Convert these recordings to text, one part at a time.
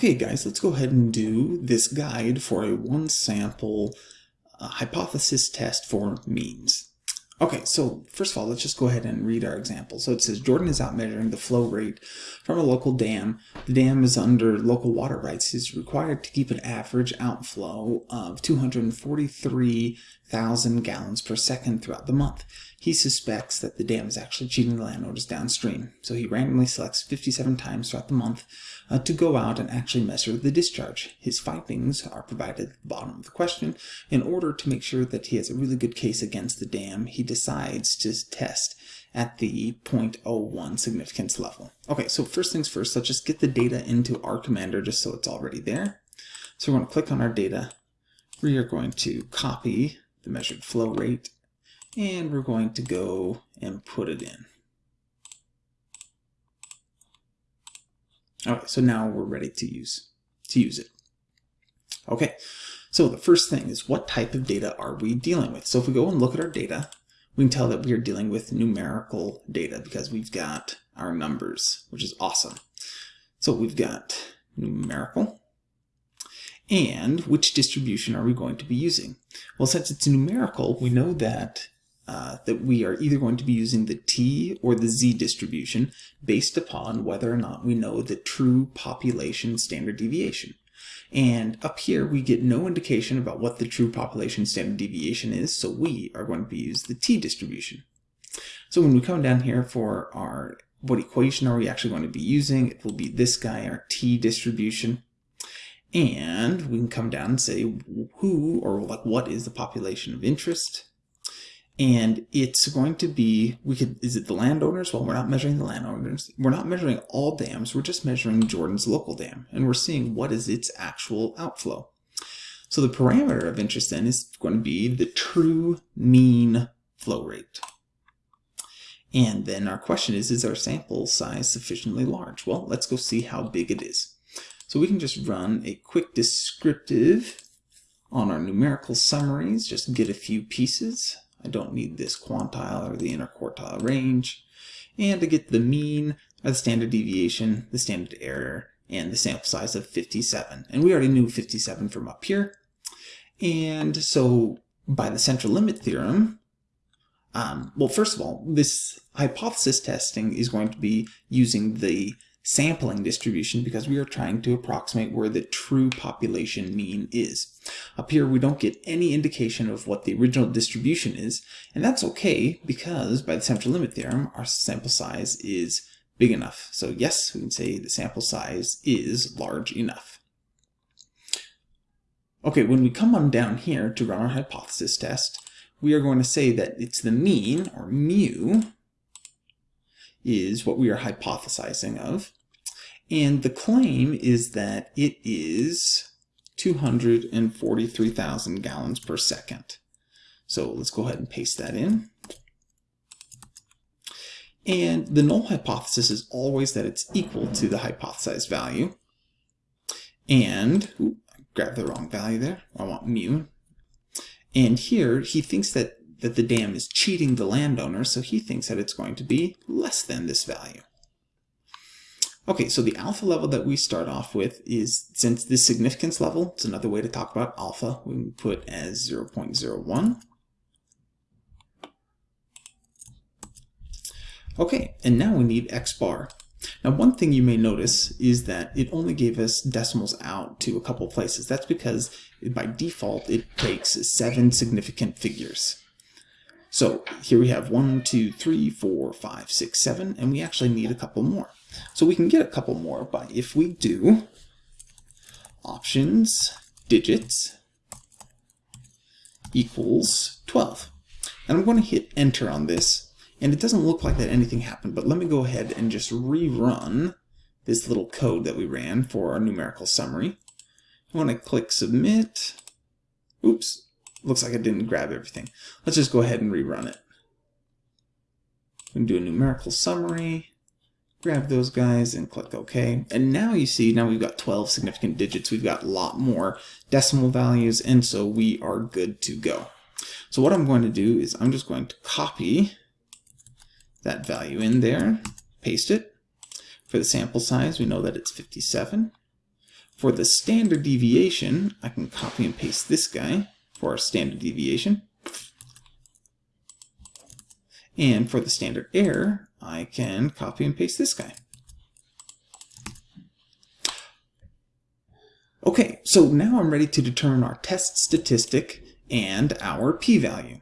Okay guys, let's go ahead and do this guide for a one sample uh, hypothesis test for means. Okay, so first of all, let's just go ahead and read our example. So it says Jordan is out measuring the flow rate from a local dam. The dam is under local water rights. He's required to keep an average outflow of 243,000 gallons per second throughout the month. He suspects that the dam is actually cheating the landowners downstream. So he randomly selects 57 times throughout the month uh, to go out and actually measure the discharge. His findings are provided at the bottom of the question. In order to make sure that he has a really good case against the dam, he decides to test at the 0.01 significance level. Okay, so first things first, let's just get the data into R Commander just so it's already there. So we're going to click on our data. We are going to copy the measured flow rate and we're going to go and put it in. All right, so now we're ready to use to use it. Okay, so the first thing is what type of data are we dealing with? So if we go and look at our data, we can tell that we are dealing with numerical data because we've got our numbers, which is awesome. So we've got numerical. And which distribution are we going to be using? Well, since it's numerical, we know that uh, that we are either going to be using the t or the z distribution based upon whether or not we know the true population standard deviation. And up here, we get no indication about what the true population standard deviation is, so we are going to use the t-distribution. So when we come down here for our, what equation are we actually going to be using, it will be this guy, our t-distribution. And we can come down and say who, or like what is the population of interest, and it's going to be we could is it the landowners? Well we're not measuring the landowners. We're not measuring all dams. We're just measuring jordan's local dam. And we're seeing what is its actual outflow. So the parameter of interest then is going to be the true mean flow rate. And then our question is is our sample size sufficiently large? Well let's go see how big it is. So we can just run a quick descriptive on our numerical summaries just get a few pieces I don't need this quantile or the interquartile range. And to get the mean, the standard deviation, the standard error, and the sample size of 57. And we already knew 57 from up here. And so by the central limit theorem, um, well, first of all, this hypothesis testing is going to be using the sampling distribution because we are trying to approximate where the true population mean is. Up here we don't get any indication of what the original distribution is and that's okay because by the central limit theorem our sample size is big enough. So yes, we can say the sample size is large enough. Okay, when we come on down here to run our hypothesis test, we are going to say that it's the mean, or mu, is what we are hypothesizing of. And the claim is that it is 243,000 gallons per second. So let's go ahead and paste that in. And the null hypothesis is always that it's equal to the hypothesized value. And, ooh, I grabbed the wrong value there. I want mu. And here he thinks that that the dam is cheating the landowner, so he thinks that it's going to be less than this value. Okay, so the alpha level that we start off with is, since this significance level, it's another way to talk about alpha, we can put as 0.01. Okay, and now we need x bar. Now one thing you may notice is that it only gave us decimals out to a couple places. That's because by default it takes seven significant figures. So here we have one, two, three, four, five, six, seven, and we actually need a couple more. So we can get a couple more by if we do options digits equals 12. And I'm going to hit enter on this, and it doesn't look like that anything happened, but let me go ahead and just rerun this little code that we ran for our numerical summary. I want to click submit. Oops, looks like I didn't grab everything. Let's just go ahead and rerun it. We can do a numerical summary, grab those guys and click OK. And now you see, now we've got 12 significant digits. We've got a lot more decimal values, and so we are good to go. So what I'm going to do is I'm just going to copy that value in there, paste it. For the sample size, we know that it's 57. For the standard deviation, I can copy and paste this guy for our standard deviation. And for the standard error, I can copy and paste this guy. Okay, so now I'm ready to determine our test statistic and our p-value.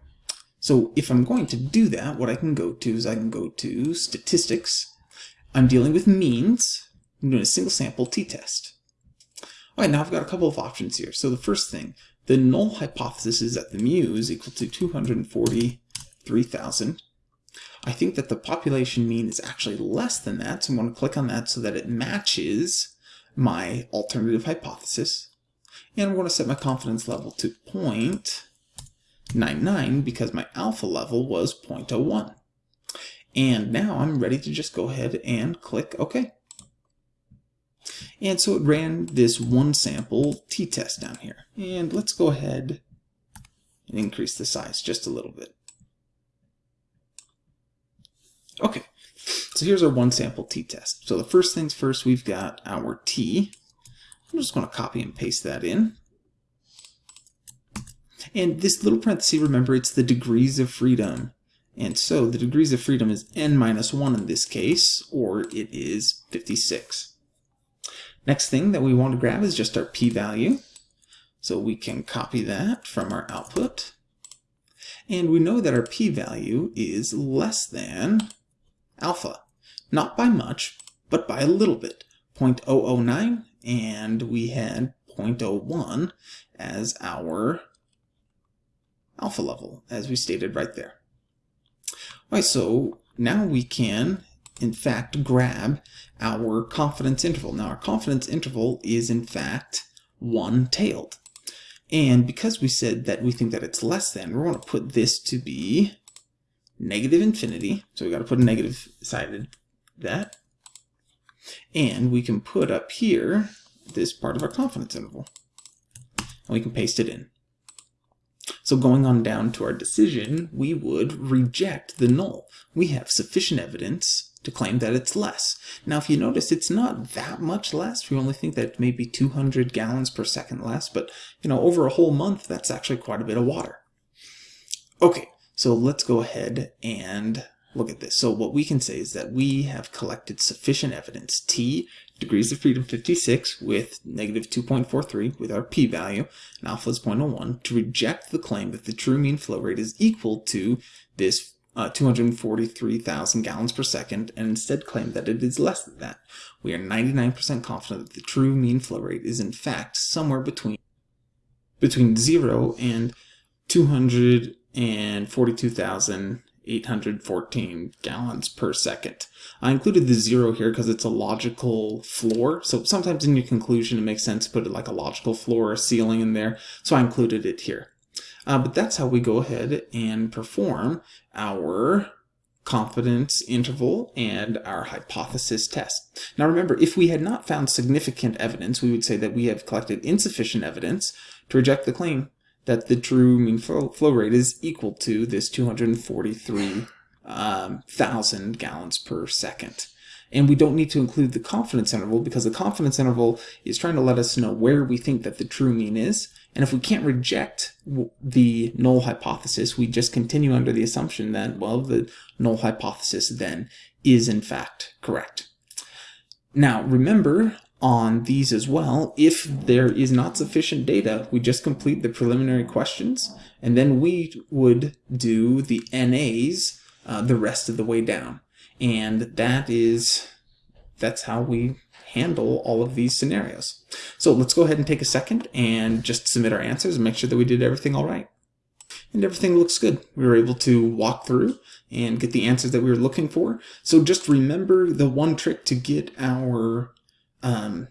So if I'm going to do that, what I can go to is I can go to statistics. I'm dealing with means. I'm doing a single sample t-test. All right, now I've got a couple of options here. So the first thing, the null hypothesis is that the mu is equal to 243,000. I think that the population mean is actually less than that, so I'm going to click on that so that it matches my alternative hypothesis. And I'm going to set my confidence level to 0.99 because my alpha level was 0.01. And now I'm ready to just go ahead and click OK. And so it ran this one sample t-test down here. And let's go ahead and increase the size just a little bit. Okay, so here's our one sample t-test. So the first things first, we've got our t. I'm just going to copy and paste that in. And this little parenthesis, remember, it's the degrees of freedom. And so the degrees of freedom is n minus 1 in this case, or it is 56. Next thing that we want to grab is just our p-value. So we can copy that from our output. And we know that our p-value is less than alpha. Not by much, but by a little bit. 0.009, and we had 0.01 as our alpha level, as we stated right there. All right, so now we can, in fact, grab our confidence interval. Now, our confidence interval is, in fact, one-tailed. And because we said that we think that it's less than, we're going to put this to be negative infinity. So we got to put a negative sided that. And we can put up here this part of our confidence interval. And we can paste it in. So going on down to our decision, we would reject the null. We have sufficient evidence to claim that it's less. Now, if you notice, it's not that much less. We only think that maybe 200 gallons per second less, but you know, over a whole month, that's actually quite a bit of water. Okay, so let's go ahead and look at this. So what we can say is that we have collected sufficient evidence, t degrees of freedom 56 with negative 2.43 with our p-value, and alpha is 0.01, to reject the claim that the true mean flow rate is equal to this uh, 243,000 gallons per second, and instead claim that it is less than that. We are 99% confident that the true mean flow rate is in fact somewhere between between 0 and 200 and 42,814 gallons per second. I included the zero here because it's a logical floor. So sometimes in your conclusion, it makes sense to put it like a logical floor or ceiling in there. So I included it here. Uh, but that's how we go ahead and perform our confidence interval and our hypothesis test. Now remember, if we had not found significant evidence, we would say that we have collected insufficient evidence to reject the claim that the true mean flow, flow rate is equal to this 243,000 um, gallons per second. And we don't need to include the confidence interval because the confidence interval is trying to let us know where we think that the true mean is. And if we can't reject the null hypothesis, we just continue under the assumption that, well, the null hypothesis then is in fact correct. Now, remember, on these as well. If there is not sufficient data, we just complete the preliminary questions, and then we would do the NAs uh, the rest of the way down. And that is, that's how we handle all of these scenarios. So let's go ahead and take a second and just submit our answers and make sure that we did everything all right. And everything looks good. We were able to walk through and get the answers that we were looking for. So just remember the one trick to get our um,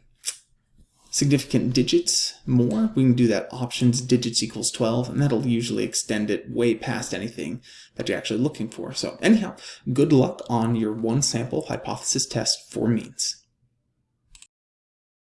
significant digits more, we can do that options digits equals 12, and that'll usually extend it way past anything that you're actually looking for. So anyhow, good luck on your one sample hypothesis test for means.